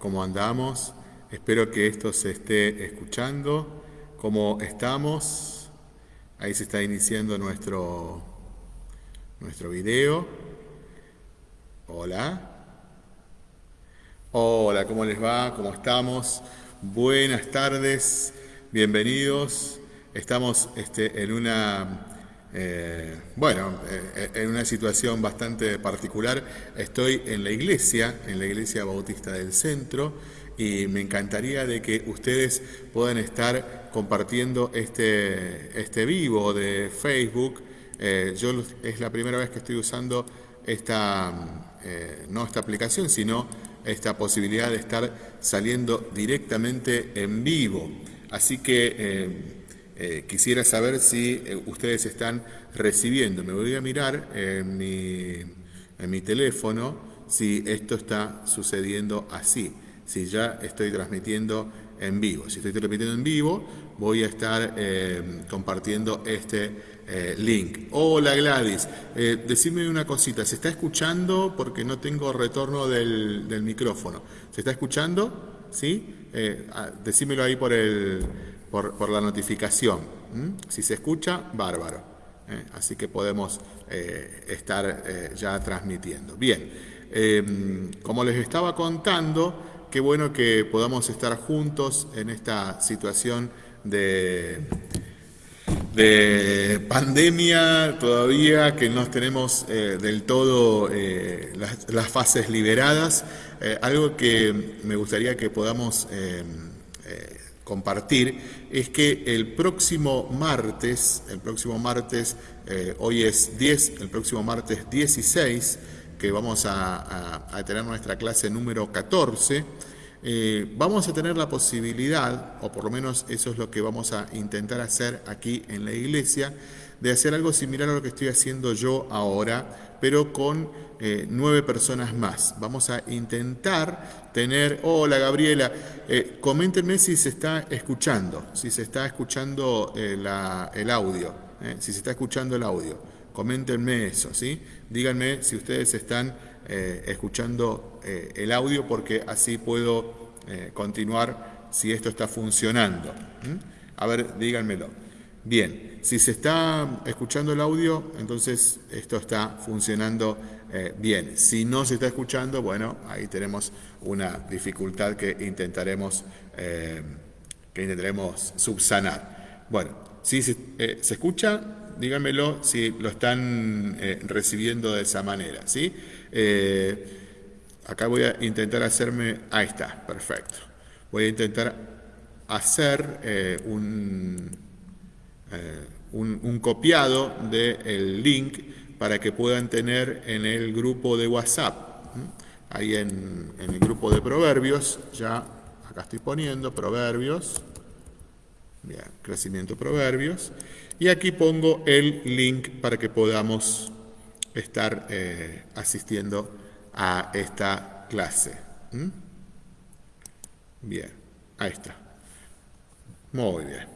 ¿Cómo andamos? Espero que esto se esté escuchando. ¿Cómo estamos? Ahí se está iniciando nuestro, nuestro video. Hola. Hola, ¿cómo les va? ¿Cómo estamos? Buenas tardes, bienvenidos. Estamos este, en una eh, bueno, eh, en una situación bastante particular, estoy en la iglesia, en la iglesia bautista del centro, y me encantaría de que ustedes puedan estar compartiendo este, este vivo de Facebook. Eh, yo es la primera vez que estoy usando esta, no esta aplicación, sino esta posibilidad de estar saliendo directamente en vivo. Así que eh, quisiera saber si eh, ustedes están recibiendo. Me voy a mirar en mi, mi teléfono si esto está sucediendo así, si ya estoy transmitiendo en vivo. Si estoy transmitiendo en vivo, voy a estar eh, compartiendo este link. Hola Gladys, decime una cosita, ¿se está escuchando? Porque no tengo retorno del, del micrófono. ¿Se está escuchando? ¿Sí? Ah, decímelo ahí por el, por, la notificación. Si se escucha, bárbaro. ¿eh? Así que podemos eh, estar eh, ya transmitiendo. Bien, em, como les estaba contando, qué bueno que podamos estar juntos en esta situación de, de pandemia todavía, que no tenemos del todo las, las, fases liberadas. algo que me gustaría que podamos em, compartir es que el próximo martes, el próximo martes, eh, hoy es 10, el próximo martes 16, que vamos a, tener nuestra clase número 14, eh, vamos a tener la posibilidad, o por lo menos eso es lo que vamos a intentar hacer aquí en la iglesia, de hacer algo similar a lo que estoy haciendo yo ahora, pero con eh, nueve personas más. Vamos a intentar tener, hola Gabriela, eh, coméntenme si se está escuchando, si se está escuchando eh, el audio, si se está escuchando el audio. Coméntenme eso, ¿sí? Díganme si ustedes están escuchando el audio porque así puedo continuar si esto está funcionando. A ver, díganmelo. Bien, si se está escuchando el audio, entonces esto está funcionando eh, bien. Si no se está escuchando, bueno, ahí tenemos una dificultad que intentaremos, eh, que intentaremos subsanar. Bueno, si eh, se escucha, díganmelo si lo están recibiendo de esa manera, ¿sí? Acá voy a intentar hacerme, ahí está, perfecto. Voy a intentar hacer un, un, copiado del link para que puedan tener en el grupo de WhatsApp. Ahí en, el grupo de proverbios, ya acá estoy poniendo proverbios, bien, crecimiento proverbios, y aquí pongo el link para que podamos estar eh, asistiendo a esta clase. Bien, ahí está. Muy bien.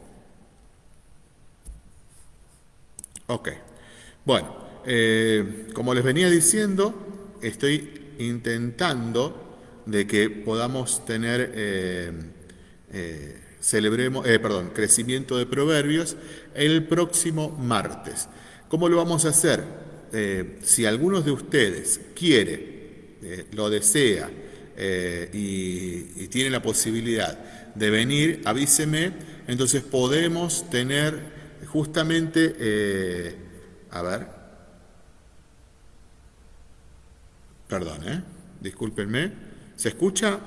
Ok. Bueno, eh, como les venía diciendo, estoy intentando de que podamos tener, eh, celebremos, perdón, crecimiento de proverbios el próximo martes. ¿Cómo lo vamos a hacer? Si alguno de ustedes quiere, lo desea y, y tiene la posibilidad de venir, avíseme, entonces podemos tener justamente, a ver, Perdón, ¿eh? Discúlpenme. ¿Se escucha?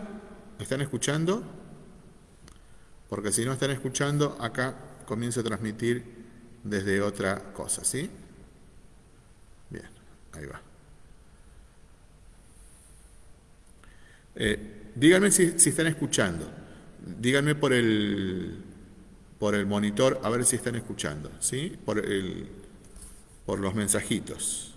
¿Me están escuchando? Porque si no están escuchando, acá comienzo a transmitir desde otra cosa, ¿sí? Ahí va. Eh, díganme si, están escuchando. Díganme por el, por el monitor a ver si están escuchando, ¿sí? Por, el, por los mensajitos.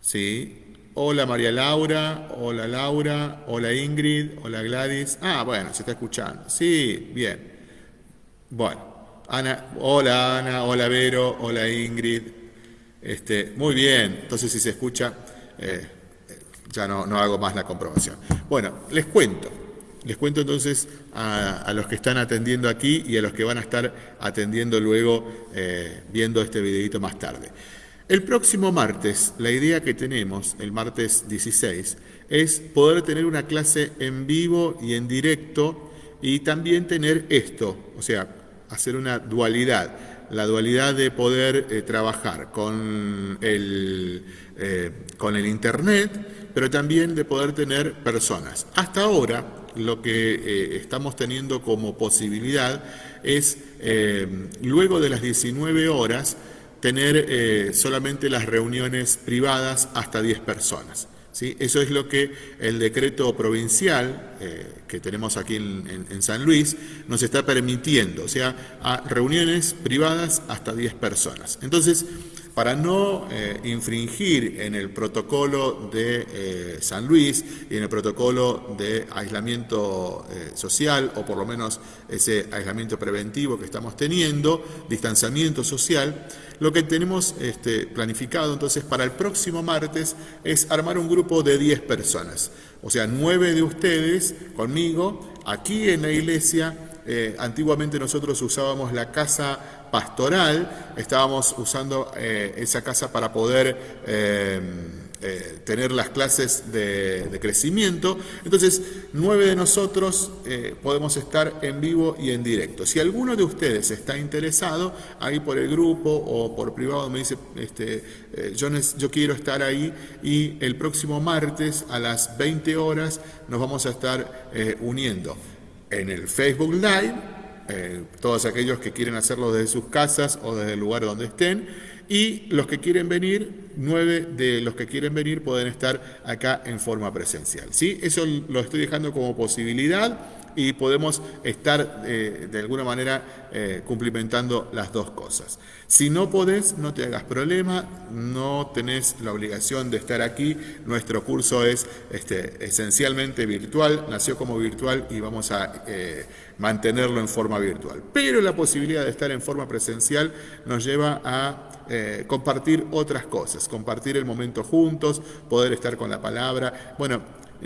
¿Sí? Hola María Laura, hola Laura, hola Ingrid, hola Gladys. Ah, bueno, se está escuchando. Sí, bien. Bueno, Ana, hola Ana, hola Vero, hola Ingrid. Este, muy bien, entonces si se escucha, eh, ya no, hago más la comprobación. Bueno, les cuento. Les cuento entonces a, los que están atendiendo aquí y a los que van a estar atendiendo luego eh, viendo este videito más tarde. El próximo martes, la idea que tenemos, el martes 16, es poder tener una clase en vivo y en directo y también tener esto, o sea, hacer una dualidad, la dualidad de poder eh, trabajar con el, eh, con el Internet, pero también de poder tener personas. Hasta ahora, lo que eh, estamos teniendo como posibilidad es, luego de las 19 horas, tener solamente las reuniones privadas hasta 10 personas. ¿Sí? Eso es lo que el decreto provincial eh, que tenemos aquí en, San Luis nos está permitiendo, o sea, a reuniones privadas hasta 10 personas. Entonces, para no eh, infringir en el protocolo de eh, San Luis y en el protocolo de aislamiento eh, social, o por lo menos ese aislamiento preventivo que estamos teniendo, distanciamiento social, lo que tenemos este, planificado entonces para el próximo martes es armar un grupo de 10 personas, o sea, nueve de ustedes conmigo, aquí en la iglesia, antiguamente nosotros usábamos la casa pastoral, estábamos usando eh, esa casa para poder eh, eh, tener las clases de, crecimiento. Entonces, nueve de nosotros podemos estar en vivo y en directo. Si alguno de ustedes está interesado, ahí por el grupo o por privado me dice, este, yo, yo quiero estar ahí y el próximo martes a las 20 horas nos vamos a estar uniendo en el Facebook Live eh, todos aquellos que quieren hacerlo desde sus casas o desde el lugar donde estén. Y los que quieren venir, nueve de los que quieren venir pueden estar acá en forma presencial. ¿sí? Eso lo estoy dejando como posibilidad y podemos estar eh, de alguna manera eh, cumplimentando las dos cosas. Si no podés, no te hagas problema, no tenés la obligación de estar aquí. Nuestro curso es este, esencialmente virtual, nació como virtual y vamos a mantenerlo en forma virtual. Pero la posibilidad de estar en forma presencial nos lleva a compartir otras cosas, compartir el momento juntos, poder estar con la palabra. Bueno,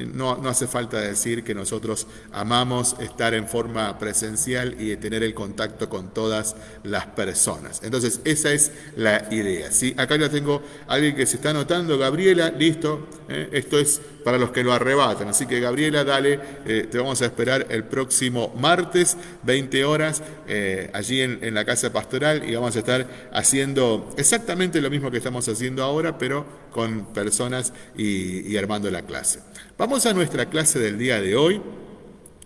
no, hace falta decir que nosotros amamos estar en forma presencial y tener el contacto con todas las personas. Entonces, esa es la idea. ¿sí? Acá ya tengo alguien que se está anotando, Gabriela, listo, ¿eh? esto es para los que lo arrebatan. Así que Gabriela, dale, eh, te vamos a esperar el próximo martes, 20 horas, eh, allí en, la Casa Pastoral y vamos a estar haciendo exactamente lo mismo que estamos haciendo ahora, pero con personas y armando la clase. Vamos a nuestra clase del día de hoy.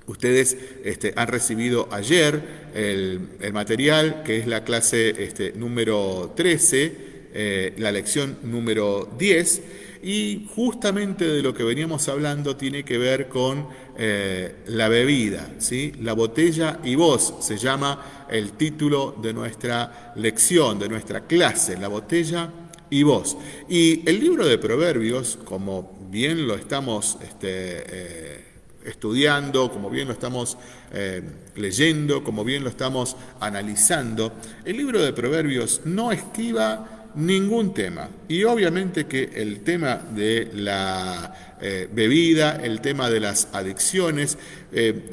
Ustedes este, han recibido ayer el, material que es la clase este, número 13, eh, la lección número 10, y justamente de lo que veníamos hablando tiene que ver con eh, la bebida, ¿sí? la botella y voz se llama el título de nuestra lección, de nuestra clase, la botella y voz. Y el libro de Proverbios, como bien lo estamos este, eh, estudiando, como bien lo estamos eh, leyendo, como bien lo estamos analizando, el libro de Proverbios no esquiva ningún tema. Y obviamente que el tema de la eh, bebida, el tema de las adicciones,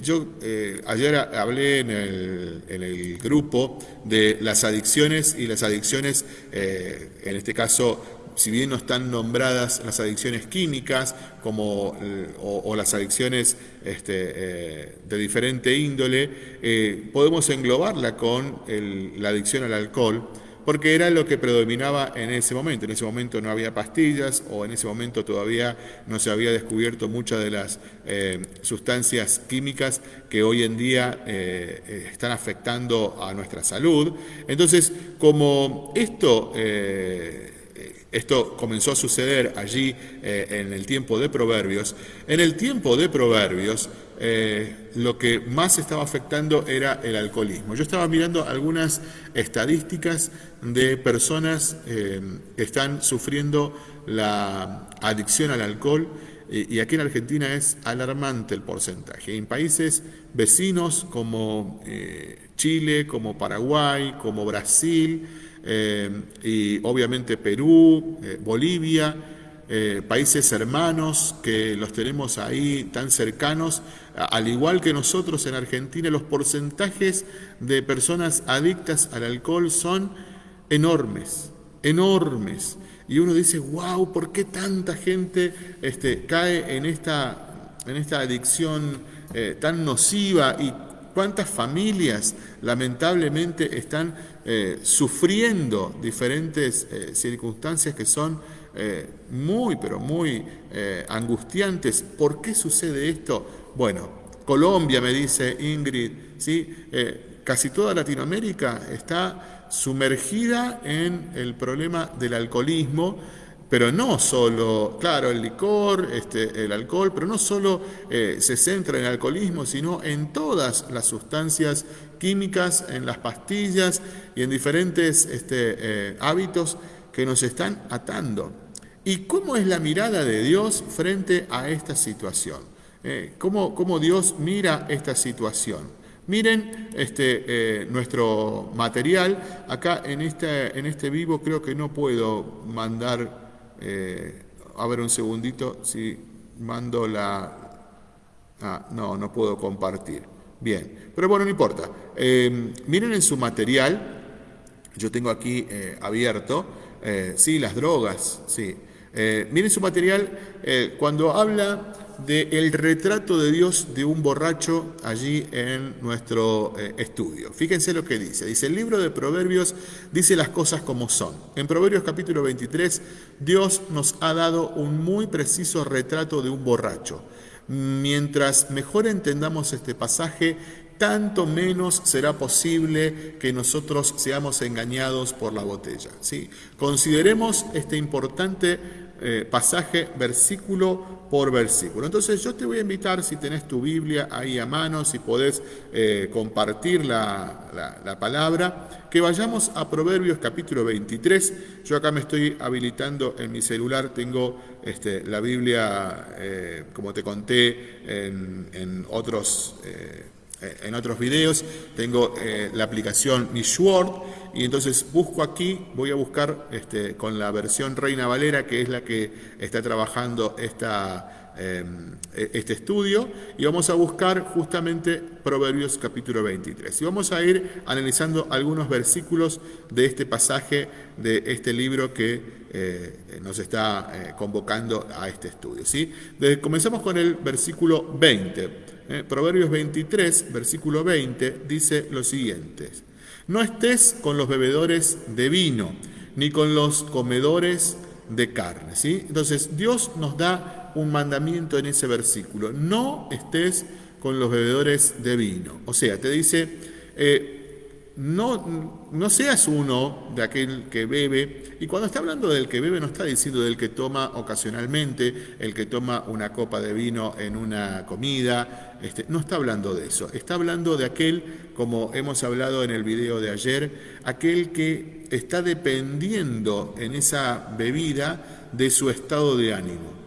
yo ayer hablé en el, en el, grupo de las adicciones y las adicciones, en este caso, si bien no están nombradas las adicciones químicas como, eh, o, las adicciones este, eh, de diferente índole, eh, podemos englobarla con la adicción al alcohol, porque era lo que predominaba en ese momento. En ese momento no había pastillas o en ese momento todavía no se había descubierto muchas de las sustancias químicas que hoy en día están afectando a nuestra salud. Entonces, como esto esto comenzó a suceder allí eh, en el tiempo de Proverbios. En el tiempo de Proverbios, eh, lo que más estaba afectando era el alcoholismo. Yo estaba mirando algunas estadísticas de personas eh, que están sufriendo la adicción al alcohol y aquí en Argentina es alarmante el porcentaje. En países vecinos como Chile, como Paraguay, como Brasil, eh, y obviamente Perú, eh, Bolivia, eh, países hermanos que los tenemos ahí tan cercanos, al igual que nosotros en Argentina, los porcentajes de personas adictas al alcohol son enormes, enormes. Y uno dice, wow, ¿por qué tanta gente este, cae en esta, en esta adicción tan nociva y cuántas familias lamentablemente están eh, sufriendo diferentes eh, circunstancias que son muy, pero muy angustiantes. ¿Por qué sucede esto? Bueno, Colombia, me dice Ingrid, ¿sí? casi toda Latinoamérica está sumergida en el problema del alcoholismo, pero no solo, claro, el licor, este, el alcohol, pero no solo eh, se centra en el alcoholismo, sino en todas las sustancias químicas, en las pastillas y en diferentes este, eh, hábitos que nos están atando. ¿Y cómo es la mirada de Dios frente a esta situación? Eh, ¿cómo, ¿Cómo Dios mira esta situación? Miren este, eh, nuestro material. Acá en este, en este vivo creo que no puedo mandar, eh, a ver un segundito, si mando la... Ah, no, no puedo compartir. Bien, pero bueno, no importa. Eh, miren en su material, yo tengo aquí abierto, sí, las drogas, sí. miren su material, cuando habla del retrato de Dios de un borracho allí en nuestro eh, estudio. Fíjense lo que dice. Dice, el libro de Proverbios dice las cosas como son. En Proverbios capítulo 23, Dios nos ha dado un muy preciso retrato de un borracho. Mientras mejor entendamos este pasaje, tanto menos será posible que nosotros seamos engañados por la botella. ¿sí? Consideremos este importante eh, pasaje versículo por versículo. Entonces yo te voy a invitar, si tenés tu Biblia ahí a mano, si podés eh, compartir la, palabra, que vayamos a Proverbios capítulo 23. Yo acá me estoy habilitando en mi celular, tengo este, la Biblia, eh, como te conté, en, otros... en otros videos, tengo la aplicación Mishword y entonces busco aquí, voy a buscar este, con la versión Reina Valera, que es la que está trabajando esta, em, e, este estudio, y vamos a buscar justamente Proverbios capítulo 23. Y vamos a ir analizando algunos versículos de este pasaje, de este libro que eh, nos está eh, convocando a este estudio. ¿sí? comenzamos con el versículo 20. Eh, Proverbios 23, versículo 20, dice lo siguiente. No estés con los bebedores de vino, ni con los comedores de carne. ¿sí? Entonces Dios nos da un mandamiento en ese versículo. No estés con los bebedores de vino. O sea, te dice, eh, no, no seas uno de aquel que bebe, y cuando está hablando del que bebe no está diciendo del que toma ocasionalmente, el que toma una copa de vino en una comida, este, no está hablando de eso, está hablando de aquel, como hemos hablado en el video de ayer, aquel que está dependiendo en esa bebida de su estado de ánimo.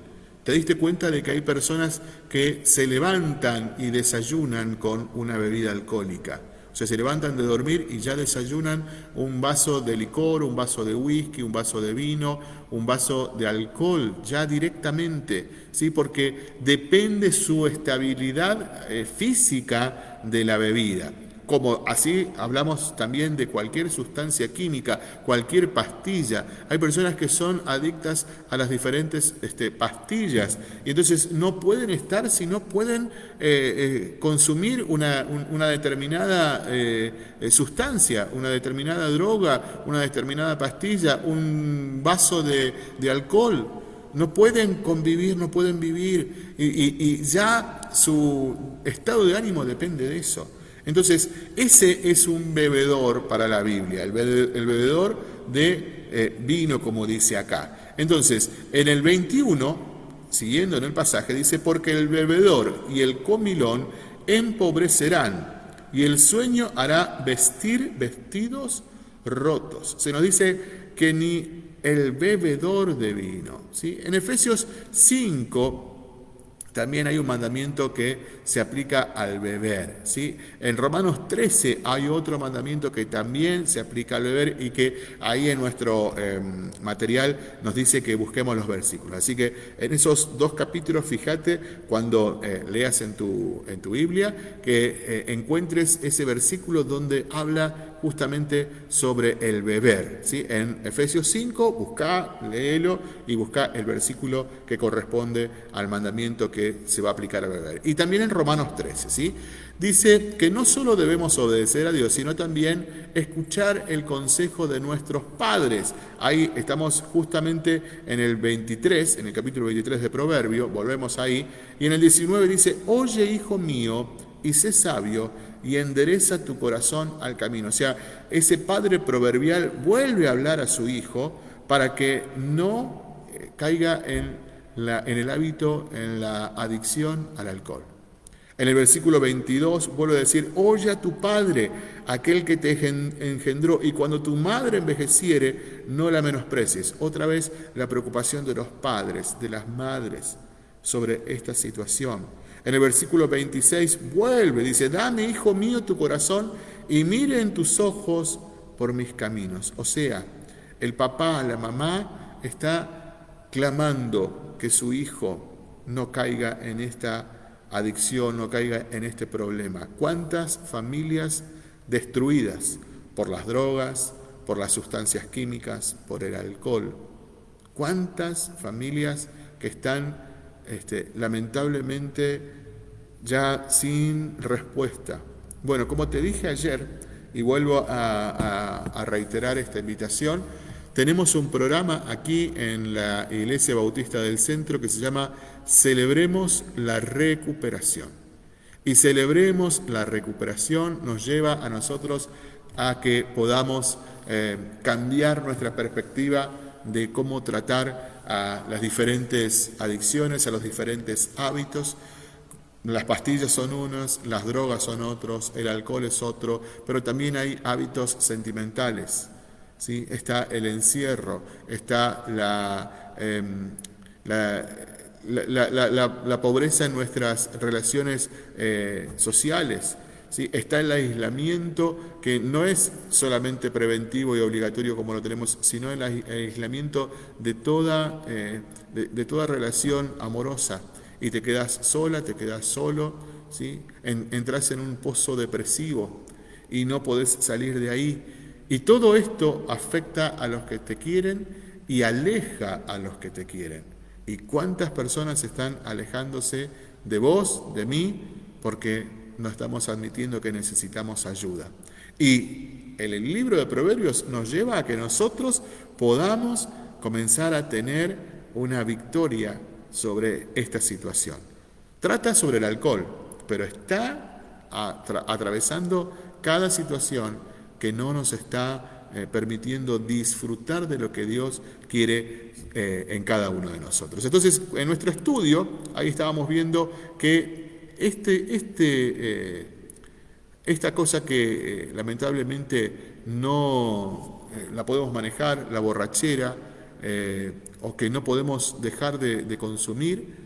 ¿Te diste cuenta de que hay personas que se levantan y desayunan con una bebida alcohólica? O sea, se levantan de dormir y ya desayunan un vaso de licor, un vaso de whisky, un vaso de vino, un vaso de alcohol, ya directamente, ¿sí? Porque depende su estabilidad eh, física de la bebida como así hablamos también de cualquier sustancia química, cualquier pastilla. Hay personas que son adictas a las diferentes este, pastillas y entonces no pueden estar si no pueden eh, eh, consumir una, determinada eh, sustancia, una determinada droga, una determinada pastilla, un vaso de, alcohol. No pueden convivir, no pueden vivir y ya su estado de ánimo depende de eso. Entonces, ese es un bebedor para la Biblia, el bebedor de eh, vino, como dice acá. Entonces, en el 21, siguiendo en el pasaje, dice, porque el bebedor y el comilón empobrecerán, y el sueño hará vestir vestidos rotos. Se nos dice que ni el bebedor de vino. ¿sí? En Efesios 5, también hay un mandamiento que se aplica al beber. ¿sí? En Romanos 13 hay otro mandamiento que también se aplica al beber y que ahí en nuestro em, material nos dice que busquemos los versículos. Así que en esos dos capítulos, fíjate cuando eh, leas en tu, en tu Biblia, que eh, encuentres ese versículo donde habla justamente sobre el beber. ¿sí? En Efesios 5, busca, léelo y busca el versículo que corresponde al mandamiento que se va a aplicar al beber. Y también en Romanos 13, ¿sí? dice que no solo debemos obedecer a Dios, sino también escuchar el consejo de nuestros padres. Ahí estamos justamente en el 23, en el capítulo 23 de Proverbio, volvemos ahí, y en el 19 dice, oye hijo mío, y sé sabio, y endereza tu corazón al camino. O sea, ese padre proverbial vuelve a hablar a su hijo para que no eh, caiga en, en el hábito, en la adicción al alcohol. En el versículo 22 vuelve a decir, oye a tu padre, aquel que te engendró, y cuando tu madre envejeciere, no la menosprecies. Otra vez la preocupación de los padres, de las madres sobre esta situación. En el versículo 26 vuelve, dice, dame, hijo mío, tu corazón y mire en tus ojos por mis caminos. O sea, el papá, la mamá está clamando que su hijo no caiga en esta adicción, no caiga en este problema. ¿Cuántas familias destruidas por las drogas, por las sustancias químicas, por el alcohol? ¿Cuántas familias que están este, lamentablemente ya sin respuesta. Bueno, como te dije ayer, y vuelvo a, reiterar esta invitación, tenemos un programa aquí en la Iglesia Bautista del Centro que se llama Celebremos la Recuperación. Y celebremos la recuperación nos lleva a nosotros a que podamos eh, cambiar nuestra perspectiva de cómo tratar a las diferentes adicciones, a los diferentes hábitos. Las pastillas son unas, las drogas son otros, el alcohol es otro, pero también hay hábitos sentimentales. ¿sí? Está el encierro, está la, em, la, pobreza en nuestras relaciones eh, sociales, está el aislamiento que no es solamente preventivo y obligatorio como lo tenemos, sino el aislamiento de toda, eh, de, toda relación amorosa. Y te quedas sola, te quedas solo, ¿sí? entras en un pozo depresivo y no podés salir de ahí. Y todo esto afecta a los que te quieren y aleja a los que te quieren. ¿Y cuántas personas están alejándose de vos, de mí, porque no estamos admitiendo que necesitamos ayuda. Y el libro de Proverbios nos lleva a que nosotros podamos comenzar a tener una victoria sobre esta situación. Trata sobre el alcohol, pero está atravesando cada situación que no nos está eh, permitiendo disfrutar de lo que Dios quiere eh, en cada uno de nosotros. Entonces, en nuestro estudio, ahí estábamos viendo que este, este, eh, esta cosa que eh, lamentablemente no eh, la podemos manejar, la borrachera, o que no podemos dejar de, consumir,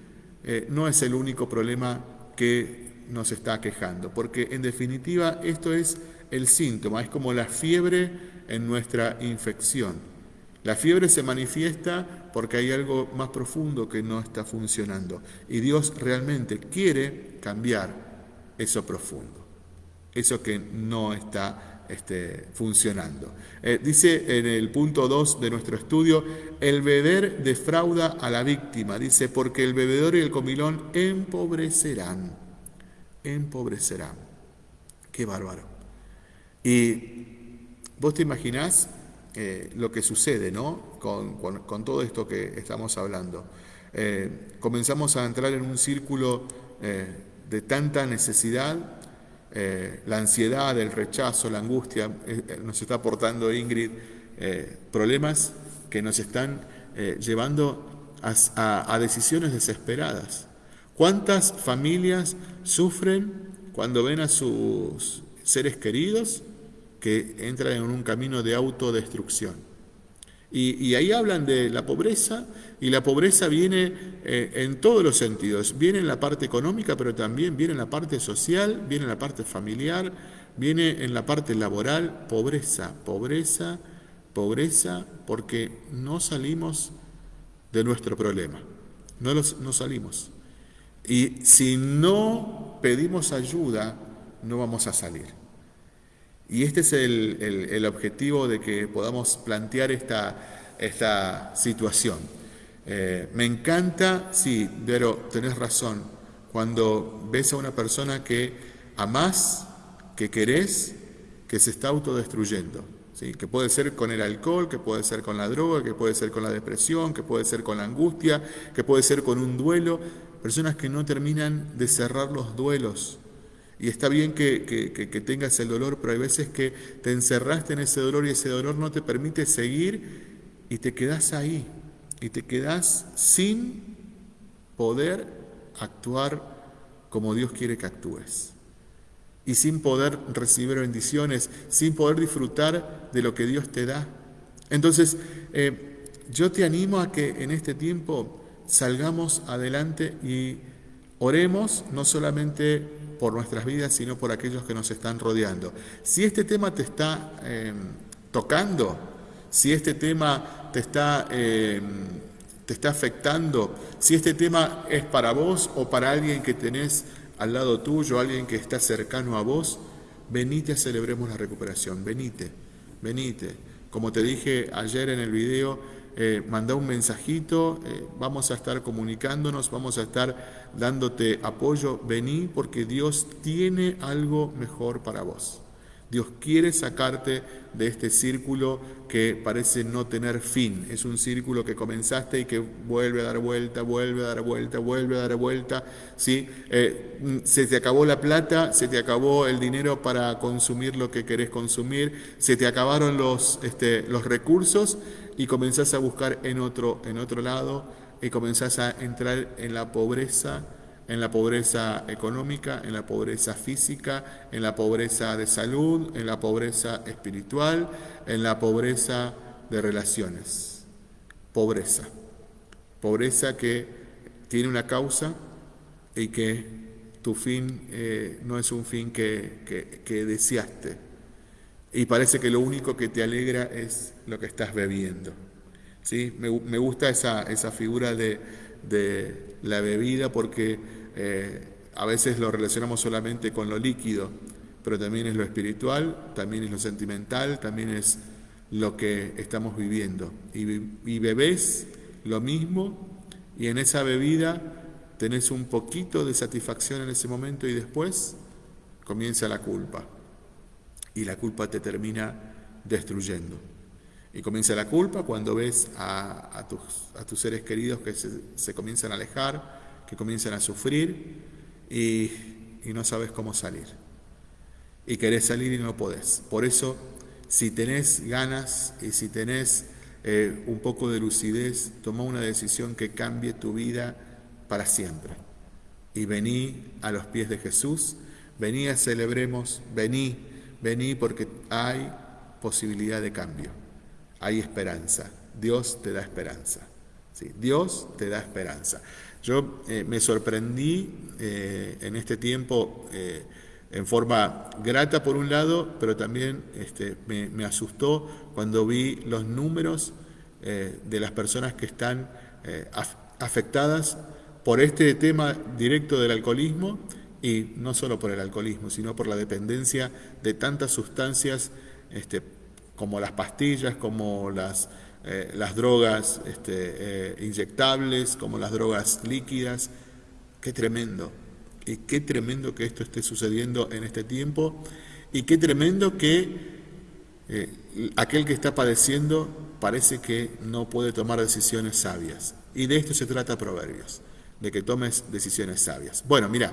no es el único problema que nos está quejando, porque en definitiva esto es el síntoma, es como la fiebre en nuestra infección. La fiebre se manifiesta porque hay algo más profundo que no está funcionando y Dios realmente quiere cambiar eso profundo, eso que no está este, funcionando. Eh, dice en el punto 2 de nuestro estudio, el beber defrauda a la víctima, dice, porque el bebedor y el comilón empobrecerán, empobrecerán. Qué bárbaro. Y vos te imaginás eh, lo que sucede, ¿no? Con, todo esto que estamos hablando. Eh, comenzamos a entrar en un círculo de tanta necesidad, eh, la ansiedad, el rechazo, la angustia, eh, eh, nos está aportando Ingrid problemas que nos están llevando a, decisiones desesperadas. ¿Cuántas familias sufren cuando ven a sus seres queridos que entran en un camino de autodestrucción? Y, ahí hablan de la pobreza, y la pobreza viene eh, en todos los sentidos. Viene en la parte económica, pero también viene en la parte social, viene en la parte familiar, viene en la parte laboral. Pobreza, pobreza, pobreza, porque no salimos de nuestro problema. No, los, no salimos. Y si no pedimos ayuda, no vamos a salir. Y este es el, objetivo de que podamos plantear esta, esta situación. Eh, me encanta, sí, pero tenés razón, cuando ves a una persona que amás, que querés, que se está autodestruyendo. ¿sí? Que puede ser con el alcohol, que puede ser con la droga, que puede ser con la depresión, que puede ser con la angustia, que puede ser con un duelo. Personas que no terminan de cerrar los duelos y está bien que, tengas el dolor, pero hay veces que te encerraste en ese dolor y ese dolor no te permite seguir y te quedas ahí. Y te quedas sin poder actuar como Dios quiere que actúes. Y sin poder recibir bendiciones, sin poder disfrutar de lo que Dios te da. Entonces, eh, yo te animo a que en este tiempo salgamos adelante y oremos no solamente por nuestras vidas, sino por aquellos que nos están rodeando. Si este tema te está em, tocando, si este tema te está, em, te está afectando, si este tema es para vos o para alguien que tenés al lado tuyo, alguien que está cercano a vos, venite a celebremos la recuperación, venite, venite. Como te dije ayer en el video, eh, manda un mensajito, eh, vamos a estar comunicándonos, vamos a estar dándote apoyo, vení porque Dios tiene algo mejor para vos. Dios quiere sacarte de este círculo que parece no tener fin. Es un círculo que comenzaste y que vuelve a dar vuelta, vuelve a dar vuelta, vuelve a dar vuelta. ¿sí? Eh, se te acabó la plata, se te acabó el dinero para consumir lo que querés consumir, se te acabaron los, este, los recursos y comenzás a buscar en otro, en otro lado y comenzás a entrar en la pobreza, en la pobreza económica, en la pobreza física, en la pobreza de salud, en la pobreza espiritual, en la pobreza de relaciones. Pobreza. Pobreza que tiene una causa y que tu fin eh, no es un fin que, que deseaste y parece que lo único que te alegra es lo que estás bebiendo. ¿sí? Me, gusta esa, esa figura de, la bebida porque eh, a veces lo relacionamos solamente con lo líquido, pero también es lo espiritual, también es lo sentimental, también es lo que estamos viviendo. Y, y bebés lo mismo y en esa bebida tenés un poquito de satisfacción en ese momento y después comienza la culpa y la culpa te termina destruyendo. Y comienza la culpa cuando ves a, tus, a tus, seres queridos que se, comienzan a alejar, que comienzan a sufrir y, no sabes cómo salir. Y querés salir y no podés. Por eso, si tenés ganas y si tenés eh, un poco de lucidez, toma una decisión que cambie tu vida para siempre. Y vení a los pies de Jesús, vení a celebremos, vení Vení porque hay posibilidad de cambio, hay esperanza. Dios te da esperanza. ¿sí? Dios te da esperanza. Yo eh, me sorprendí eh, en este tiempo eh, en forma grata por un lado, pero también este, me, asustó cuando vi los números de las personas que están afectadas por este tema directo del alcoholismo y no solo por el alcoholismo, sino por la dependencia de tantas sustancias este, como las pastillas, como las, eh, las drogas este, eh, inyectables, como las drogas líquidas. Qué tremendo. Y qué tremendo que esto esté sucediendo en este tiempo. Y qué tremendo que eh, aquel que está padeciendo parece que no puede tomar decisiones sabias. Y de esto se trata Proverbios, de que tomes decisiones sabias. Bueno, mira.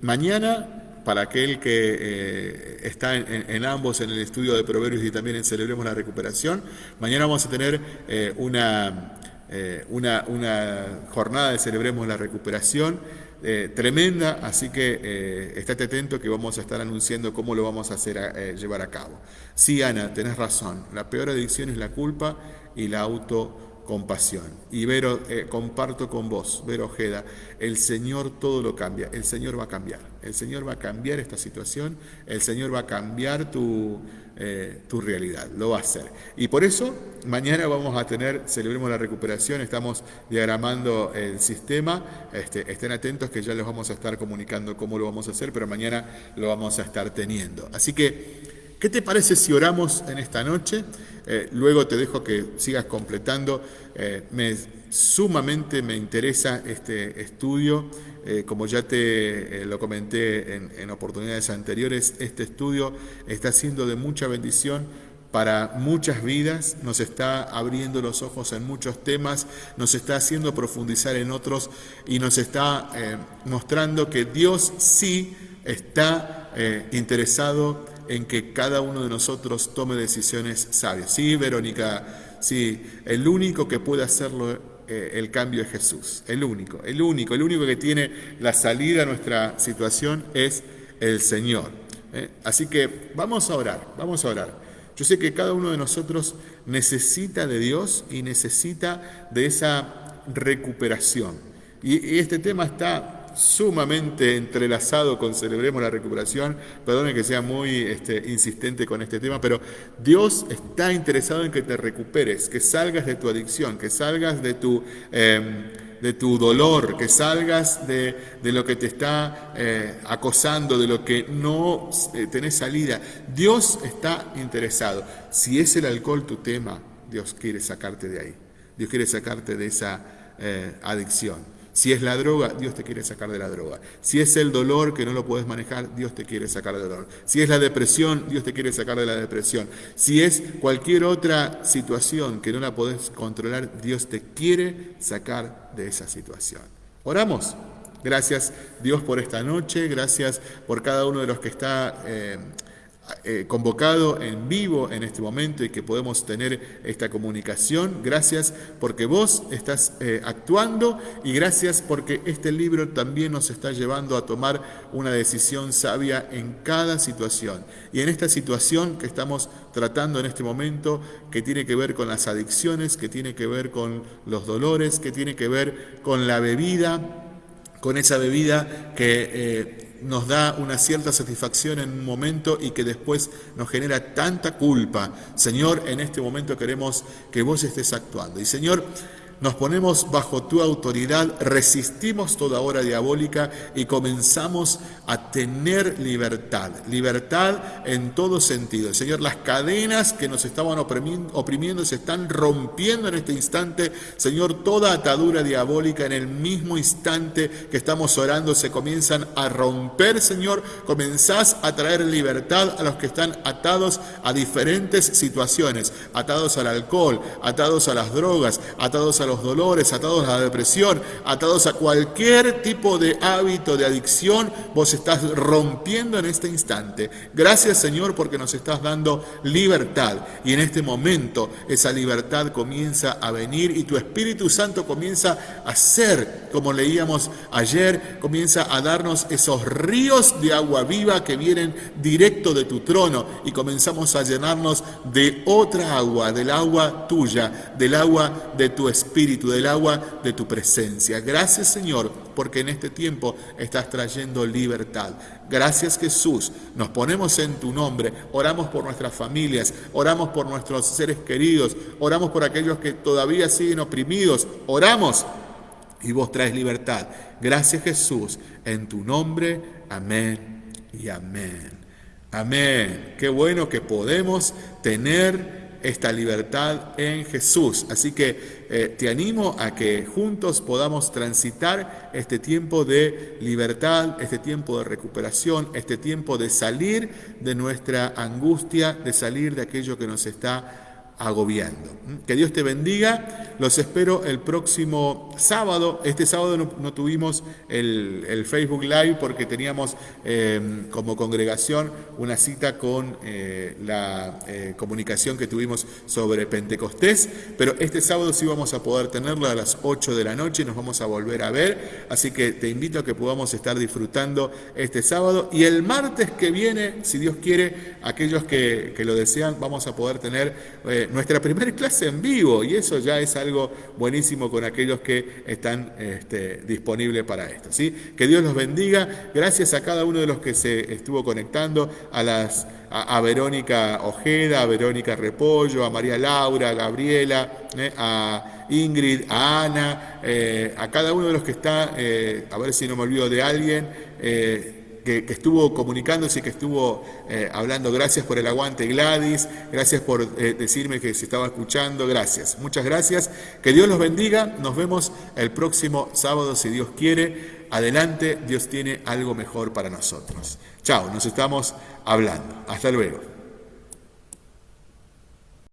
Mañana, para aquel que eh, está en, ambos, en el estudio de Proverbios y también en Celebremos la Recuperación, mañana vamos a tener eh, una, una, una, jornada de Celebremos la Recuperación eh, tremenda, así que eh, estate atento que vamos a estar anunciando cómo lo vamos a hacer eh, llevar a cabo. Sí, Ana, tenés razón, la peor adicción es la culpa y la autocompasión. Y Vero, comparto con vos, Vero Ojeda, el Señor todo lo cambia, el Señor va a cambiar, el Señor va a cambiar esta situación, el Señor va a cambiar tu eh, tu realidad, lo va a hacer. Y por eso mañana vamos a tener, celebremos la recuperación, estamos diagramando el sistema, este, estén atentos que ya les vamos a estar comunicando cómo lo vamos a hacer, pero mañana lo vamos a estar teniendo. Así que, ¿qué te parece si oramos en esta noche? Eh, luego te dejo que sigas completando. Eh, me, sumamente me interesa este estudio. Eh, como ya te lo comenté en, oportunidades anteriores, este estudio está siendo de mucha bendición para muchas vidas, nos está abriendo los ojos en muchos temas, nos está haciendo profundizar en otros y nos está mostrando que Dios sí está interesado en que cada uno de nosotros tome decisiones sabias. Sí, Verónica, sí, el único que puede hacerlo eh, el cambio es Jesús, el único, el único, el único que tiene la salida a nuestra situación es el Señor. ¿eh? Así que vamos a orar, vamos a orar. Yo sé que cada uno de nosotros necesita de Dios y necesita de esa recuperación. y este tema está sumamente entrelazado con Celebremos la Recuperación. Perdone que sea muy este, insistente con este tema, pero Dios está interesado en que te recuperes, que salgas de tu adicción, que salgas de tu... Em, de tu dolor, que salgas de, lo que te está eh, acosando, de lo que no eh, tenés salida. Dios está interesado. Si es el alcohol tu tema, Dios quiere sacarte de ahí. Dios quiere sacarte de esa eh, adicción. Si es la droga, Dios te quiere sacar de la droga. Si es el dolor que no lo puedes manejar, Dios te quiere sacar del dolor. Si es la depresión, Dios te quiere sacar de la depresión. Si es cualquier otra situación que no la podés controlar, Dios te quiere sacar de esa situación. Oramos. Gracias Dios por esta noche, gracias por cada uno de los que está... Eh, eh, convocado en vivo en este momento y que podemos tener esta comunicación. Gracias porque vos estás eh, actuando y gracias porque este libro también nos está llevando a tomar una decisión sabia en cada situación. Y en esta situación que estamos tratando en este momento, que tiene que ver con las adicciones, que tiene que ver con los dolores, que tiene que ver con la bebida, con esa bebida que eh, nos da una cierta satisfacción en un momento y que después nos genera tanta culpa. Señor, en este momento queremos que vos estés actuando. Y Señor, nos ponemos bajo tu autoridad, resistimos toda hora diabólica y comenzamos a tener libertad, libertad en todo sentido. Señor, las cadenas que nos estaban oprimiendo, se están rompiendo en este instante. Señor, toda atadura diabólica en el mismo instante que estamos orando se comienzan a romper, Señor. Comenzás a traer libertad a los que están atados a diferentes situaciones, atados al alcohol, atados a las drogas, atados a los dolores, atados a la depresión, atados a cualquier tipo de hábito de adicción, vos estás rompiendo en este instante. Gracias Señor porque nos estás dando libertad y en este momento esa libertad comienza a venir y tu Espíritu Santo comienza a ser, como leíamos ayer, comienza a darnos esos ríos de agua viva que vienen directo de tu trono y comenzamos a llenarnos de otra agua, del agua tuya, del agua de tu Espíritu Espíritu, del agua de tu presencia. Gracias Señor, porque en este tiempo estás trayendo libertad. Gracias Jesús, nos ponemos en tu nombre, oramos por nuestras familias, oramos por nuestros seres queridos, oramos por aquellos que todavía siguen oprimidos, oramos y vos traes libertad. Gracias Jesús, en tu nombre, amén y amén. Amén. Qué bueno que podemos tener esta libertad en Jesús. Así que eh, te animo a que juntos podamos transitar este tiempo de libertad, este tiempo de recuperación, este tiempo de salir de nuestra angustia, de salir de aquello que nos está agobiando. Que Dios te bendiga. Los espero el próximo sábado. Este sábado no, tuvimos el, Facebook Live porque teníamos em, como congregación una cita con eh, la eh, comunicación que tuvimos sobre Pentecostés. Pero este sábado sí vamos a poder tenerlo a las 8 de la noche. Nos vamos a volver a ver. Así que te invito a que podamos estar disfrutando este sábado. Y el martes que viene, si Dios quiere, aquellos que, que lo desean, vamos a poder tener eh, nuestra primera clase en vivo y eso ya es algo buenísimo con aquellos que están este, disponibles para esto. Que Dios los bendiga. Gracias a cada uno de los que se estuvo conectando, a, las, a, Verónica Ojeda, a Verónica Repollo, a María Laura, a Gabriela, eh, a Ingrid, a Ana, eh, a cada uno de los que está, a ver si no me olvido de alguien que, estuvo comunicándose, que estuvo eh, hablando. Gracias por el aguante, Gladys. Gracias por eh, decirme que se estaba escuchando. Gracias. Muchas gracias. Que Dios los bendiga. Nos vemos el próximo sábado, si Dios quiere. Adelante, Dios tiene algo mejor para nosotros. Chao, nos estamos hablando. Hasta luego.